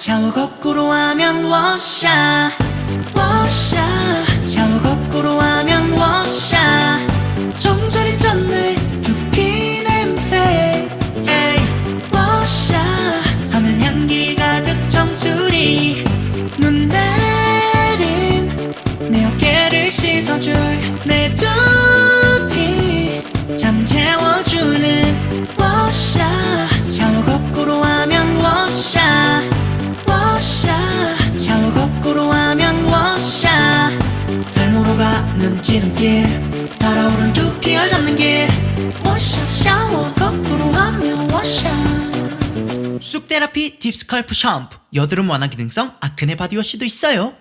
샤워 거꾸로 하면 워샤 가는 지름길 달아오른 두피를 잡는 길. 워샤 샤워 거꾸로 하면 워샤 쑥 therapy deep scalp 샴푸. 여드름 완화 기능성 acne body wash도 있어요